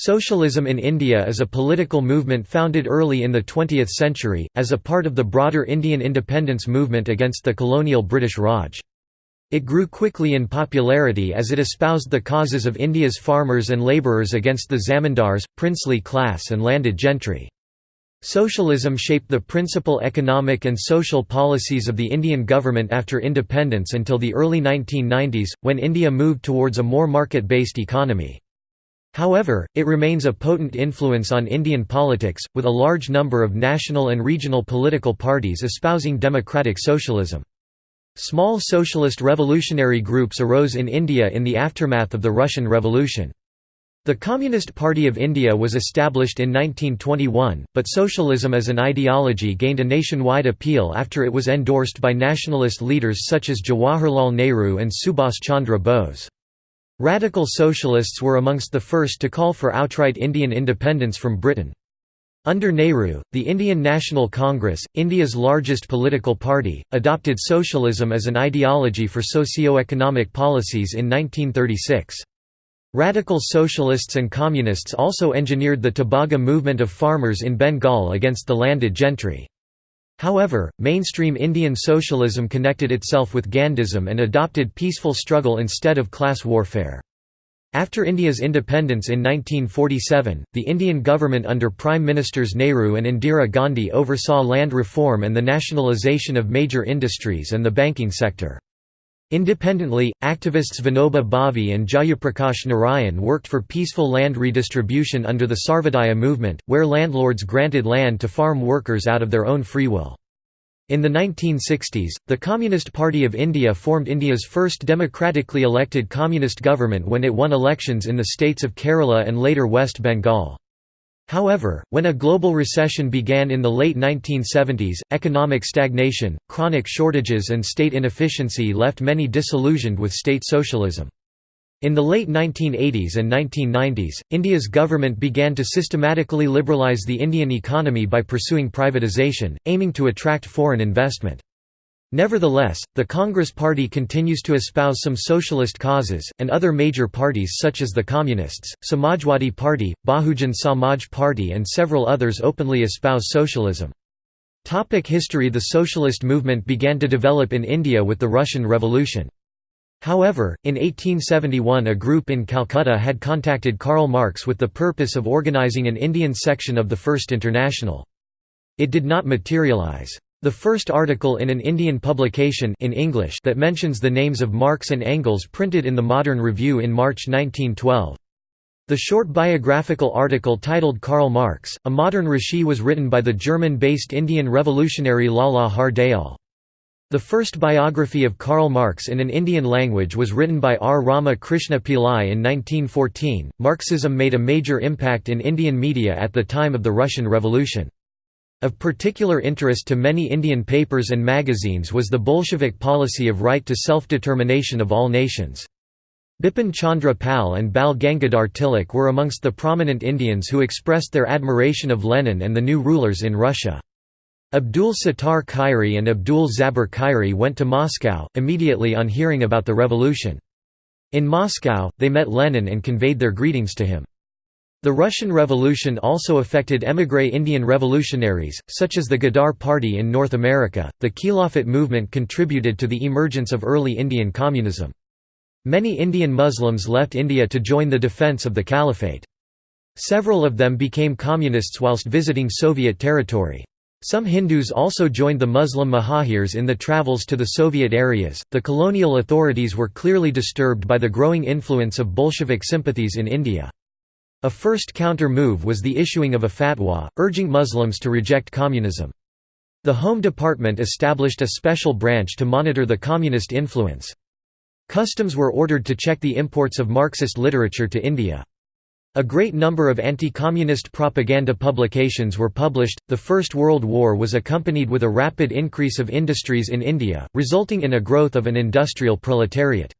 Socialism in India is a political movement founded early in the 20th century, as a part of the broader Indian independence movement against the colonial British Raj. It grew quickly in popularity as it espoused the causes of India's farmers and labourers against the zamindars, princely class and landed gentry. Socialism shaped the principal economic and social policies of the Indian government after independence until the early 1990s, when India moved towards a more market-based economy. However, it remains a potent influence on Indian politics, with a large number of national and regional political parties espousing democratic socialism. Small socialist revolutionary groups arose in India in the aftermath of the Russian Revolution. The Communist Party of India was established in 1921, but socialism as an ideology gained a nationwide appeal after it was endorsed by nationalist leaders such as Jawaharlal Nehru and Subhas Chandra Bose. Radical socialists were amongst the first to call for outright Indian independence from Britain. Under Nehru, the Indian National Congress, India's largest political party, adopted socialism as an ideology for socio-economic policies in 1936. Radical socialists and communists also engineered the Tebhaga movement of farmers in Bengal against the landed gentry. However, mainstream Indian socialism connected itself with Gandhism and adopted peaceful struggle instead of class warfare. After India's independence in 1947, the Indian government under Prime Ministers Nehru and Indira Gandhi oversaw land reform and the nationalisation of major industries and the banking sector. Independently, activists Vinoba Bhave and Jayaprakash Narayan worked for peaceful land redistribution under the Sarvodaya movement, where landlords granted land to farm workers out of their own free will. In the 1960s, the Communist Party of India formed India's first democratically elected communist government when it won elections in the states of Kerala and later West Bengal. However, when a global recession began in the late 1970s, economic stagnation, chronic shortages and state inefficiency left many disillusioned with state socialism. In the late 1980s and 1990s, India's government began to systematically liberalise the Indian economy by pursuing privatisation, aiming to attract foreign investment. Nevertheless, the Congress Party continues to espouse some socialist causes, and other major parties such as the Communists, Samajwadi Party, Bahujan Samaj Party and several others openly espouse socialism. Topic history The socialist movement began to develop in India with the Russian Revolution. However, in 1871 a group in Calcutta had contacted Karl Marx with the purpose of organizing an Indian section of the First International. It did not materialize. The first article in an Indian publication in English that mentions the names of Marx and Engels printed in the Modern Review in March 1912. The short biographical article titled Karl Marx, a modern rishi was written by the German-based Indian revolutionary Lala Hardayal. The first biography of Karl Marx in an Indian language was written by R. Rama Krishna Pillai in 1914. Marxism made a major impact in Indian media at the time of the Russian Revolution. Of particular interest to many Indian papers and magazines was the Bolshevik policy of right to self-determination of all nations. Bipin Chandra Pal and Bal Gangadhar Tilak were amongst the prominent Indians who expressed their admiration of Lenin and the new rulers in Russia. Abdul Sattar Khairi and Abdul Zabur Khairi went to Moscow, immediately on hearing about the revolution. In Moscow, they met Lenin and conveyed their greetings to him. The Russian Revolution also affected émigré Indian revolutionaries, such as the Ghadar Party in North America. The Khilafat movement contributed to the emergence of early Indian communism. Many Indian Muslims left India to join the defence of the Caliphate. Several of them became communists whilst visiting Soviet territory. Some Hindus also joined the Muslim Muhajirs in the travels to the Soviet areas. The colonial authorities were clearly disturbed by the growing influence of Bolshevik sympathies in India. A first counter-move was the issuing of a fatwa, urging Muslims to reject communism. The Home Department established a special branch to monitor the communist influence. Customs were ordered to check the imports of Marxist literature to India. A great number of anti-communist propaganda publications were published. The First World War was accompanied with a rapid increase of industries in India, resulting in a growth of an industrial proletariat.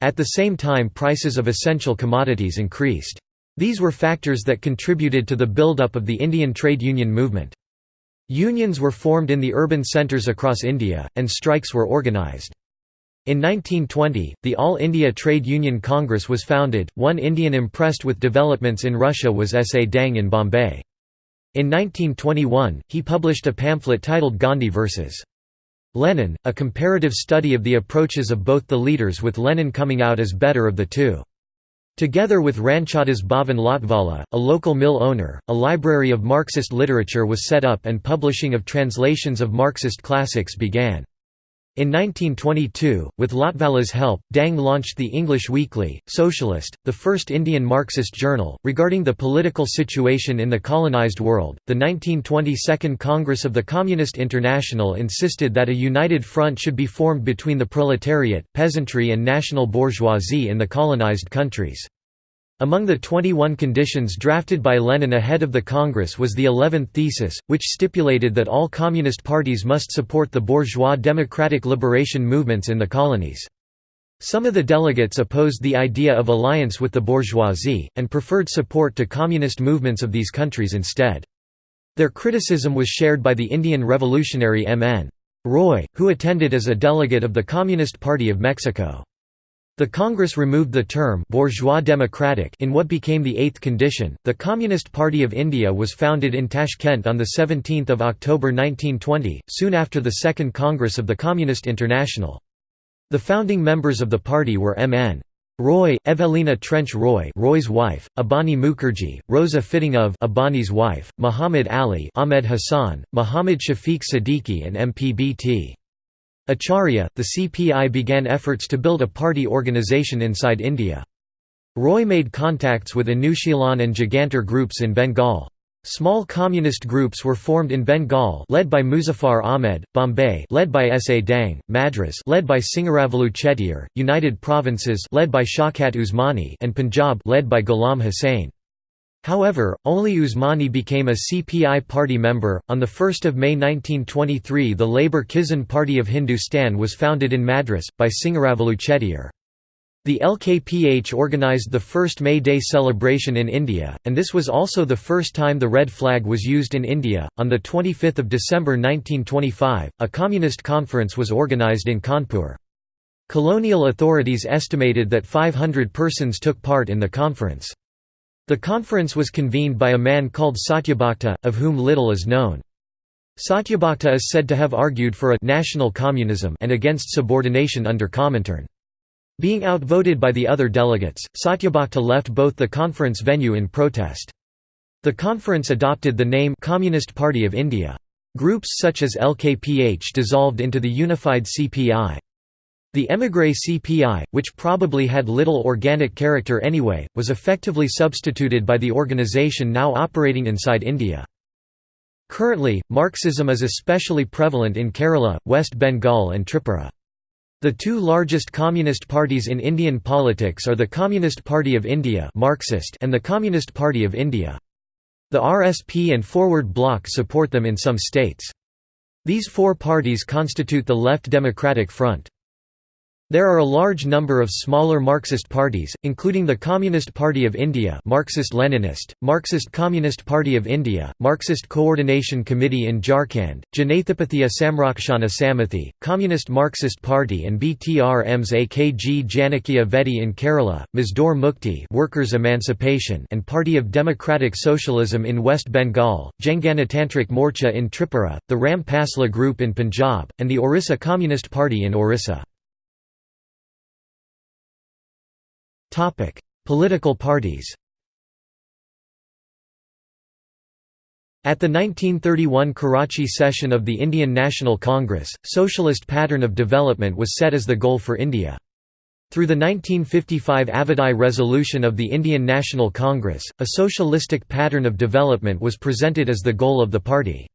At the same time prices of essential commodities increased. These were factors that contributed to the build-up of the Indian trade union movement. Unions were formed in the urban centres across India, and strikes were organised. In 1920, the All India Trade Union Congress was founded. One Indian impressed with developments in Russia was S. A. Dang in Bombay. In 1921, he published a pamphlet titled Gandhi vs. Lenin, a comparative study of the approaches of both the leaders with Lenin coming out as better of the two. Together with Ranchoddas Bhavan Lotwala, a local mill owner, a library of Marxist literature was set up and publishing of translations of Marxist classics began. In 1922, with Lotwala's help, Dang launched the English weekly, Socialist, the first Indian Marxist journal, regarding the political situation in the colonized world. The 1922 Congress of the Communist International insisted that a united front should be formed between the proletariat, peasantry, and national bourgeoisie in the colonized countries. Among the 21 conditions drafted by Lenin ahead of the Congress was the 11th thesis, which stipulated that all communist parties must support the bourgeois democratic liberation movements in the colonies. Some of the delegates opposed the idea of alliance with the bourgeoisie, and preferred support to communist movements of these countries instead. Their criticism was shared by the Indian revolutionary M. N. Roy, who attended as a delegate of the Communist Party of Mexico. The Congress removed the term bourgeois democratic in what became the eighth condition. The Communist Party of India was founded in Tashkent on the 17th of October 1920, soon after the Second Congress of the Communist International. The founding members of the party were M.N. Roy, Evelina Trench Roy, Roy's wife, Abani Mukherjee, Rosa Fittingov, Abani's wife, Muhammad Ali, Ahmed Hassan, Muhammad Shafiq Siddiqui, and MPBT. Acharya, the CPI began efforts to build a party organisation inside India. Roy made contacts with Anushilan and Jugantar groups in Bengal. Small communist groups were formed in Bengal led by Muzaffar Ahmed, Bombay led by S. A. Dang, Madras led by Singaravelu Chettiar, United Provinces led by Shaukat Usmani and Punjab led by Ghulam Hussain. However, only Usmani became a CPI party member. On 1 May 1923, the Labour Kisan Party of Hindustan was founded in Madras, by Singaravelu Chettiar. The LKPH organised the first May Day celebration in India, and this was also the first time the red flag was used in India. On 25 December 1925, a communist conference was organised in Kanpur. Colonial authorities estimated that 500 persons took part in the conference. The conference was convened by a man called Satyabhakta, of whom little is known. Satyabhakta is said to have argued for a national communism and against subordination under Comintern. Being outvoted by the other delegates, Satyabhakta left both the conference venue in protest. The conference adopted the name Communist Party of India. Groups such as LKPH dissolved into the unified CPI. The émigré CPI, which probably had little organic character anyway, was effectively substituted by the organisation now operating inside India. Currently, Marxism is especially prevalent in Kerala, West Bengal and Tripura. The two largest communist parties in Indian politics are the Communist Party of India Marxist and the Communist Party of India. The RSP and Forward Bloc support them in some states. These four parties constitute the Left Democratic Front. There are a large number of smaller Marxist parties, including the Communist Party of India Marxist-Leninist, Marxist Communist Party of India, Marxist Coordination Committee in Jharkhand, Janathapathya Samrakshana Samithi, Communist Marxist Party and BTR-EMS AKG Janakeeya Vedi in Kerala, Mazdoor Mukti Workers' Emancipation and Party of Democratic Socialism in West Bengal, Janganatantrik Morcha in Tripura, the Ram Pasla Group in Punjab, and the Orissa Communist Party in Orissa. Political parties At the 1931 Karachi session of the Indian National Congress, socialist pattern of development was set as the goal for India. Through the 1955 Avadi resolution of the Indian National Congress, a socialistic pattern of development was presented as the goal of the party.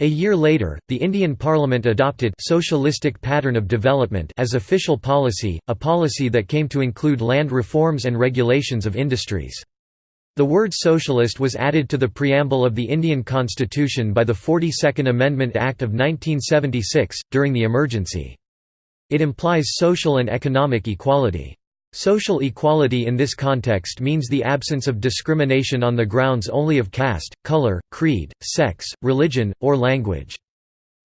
A year later, the Indian Parliament adopted socialistic pattern of development as official policy, a policy that came to include land reforms and regulations of industries. The word socialist was added to the preamble of the Indian Constitution by the 42nd Amendment Act of 1976, during the emergency. It implies social and economic equality. Social equality in this context means the absence of discrimination on the grounds only of caste, color, creed, sex, religion, or language.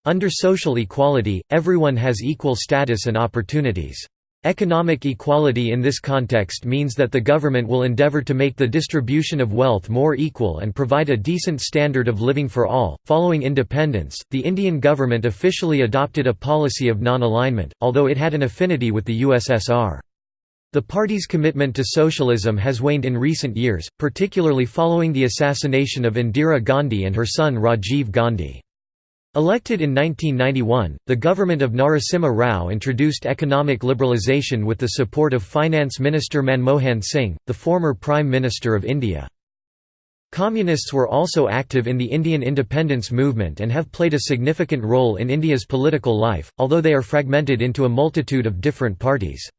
Under social equality, everyone has equal status and opportunities. Economic equality in this context means that the government will endeavor to make the distribution of wealth more equal and provide a decent standard of living for all. Following independence, the Indian government officially adopted a policy of non alignment, although it had an affinity with the USSR. The party's commitment to socialism has waned in recent years, particularly following the assassination of Indira Gandhi and her son Rajiv Gandhi. Elected in 1991, the government of Narasimha Rao introduced economic liberalisation with the support of Finance Minister Manmohan Singh, the former Prime Minister of India. Communists were also active in the Indian independence movement and have played a significant role in India's political life, although they are fragmented into a multitude of different parties.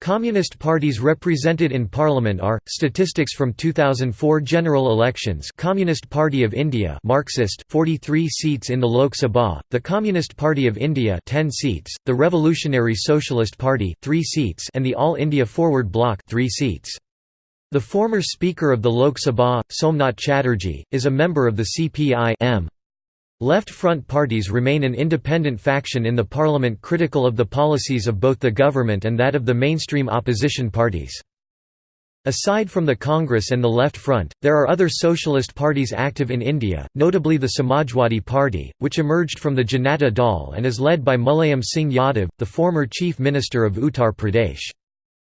Communist parties represented in parliament are statistics from 2004 general elections Communist Party of India Marxist 43 seats in the Lok Sabha the Communist Party of India 10 seats the Revolutionary Socialist Party 3 seats and the All India Forward Bloc 3 seats The former speaker of the Lok Sabha Somnath Chatterjee is a member of the CPI -M. Left Front parties remain an independent faction in the parliament critical of the policies of both the government and that of the mainstream opposition parties. Aside from the Congress and the Left Front, there are other socialist parties active in India, notably the Samajwadi Party, which emerged from the Janata Dal and is led by Mulayam Singh Yadav, the former Chief Minister of Uttar Pradesh.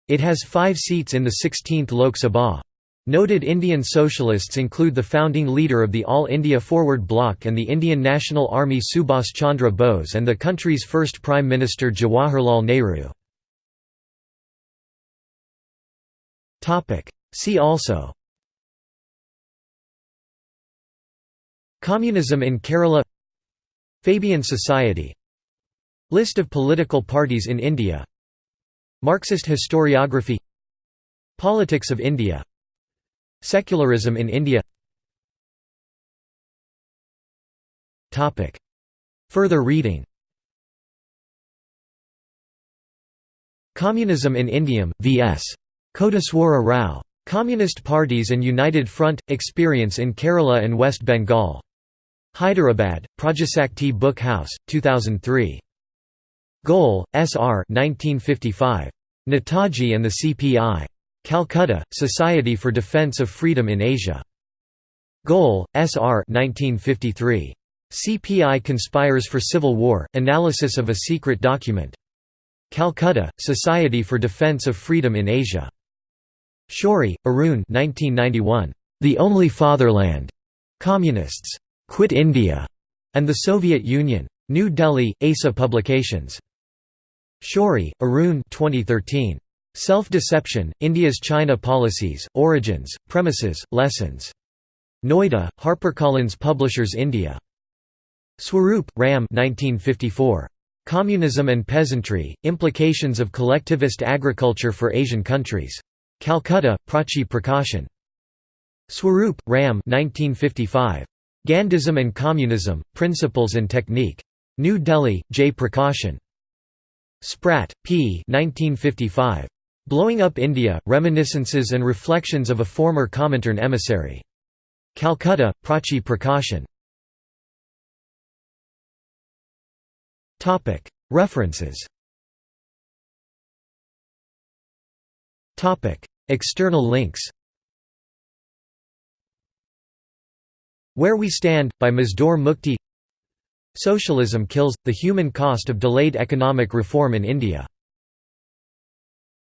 It has five seats in the 16th Lok Sabha. Noted Indian socialists include the founding leader of the All India Forward Bloc and the Indian National Army Subhas Chandra Bose and the country's first Prime Minister Jawaharlal Nehru. See also Communism in Kerala Fabian Society List of political parties in India Marxist historiography Politics of India Secularism in India Further reading Communism in India, V.S. Koteswara Rao. Communist Parties and United Front – Experience in Kerala and West Bengal. Hyderabad, Prajasakti Book House, 2003. Goel, S. R. 1955. Netaji and the CPI. Calcutta, Society for Defense of Freedom in Asia. Goel, S. R. 1953. CPI Conspires for Civil War, Analysis of a Secret Document. Calcutta, Society for Defense of Freedom in Asia. Shourie, Arun 1991. The Only Fatherland. Communists. Quit India. and the Soviet Union. New Delhi, ASA Publications. Shourie, Arun 2013. Self-Deception, India's China Policies, Origins, Premises, Lessons. Noida, HarperCollins Publishers India. Swaroop, Ram 1954. Communism and Peasantry, Implications of Collectivist Agriculture for Asian Countries. Calcutta, Prachi Prakashan. Swaroop, Ram 1955. Gandhism and Communism, Principles and Technique. New Delhi, J. Prakashan. Spratt, P. 1955. Blowing Up India, Reminiscences and Reflections of a Former Comintern Emissary. Calcutta, Prachi Prakashan. References. External links. Where We Stand, by Mazdoor Mukti. Socialism Kills – The Human Cost of Delayed Economic Reform in India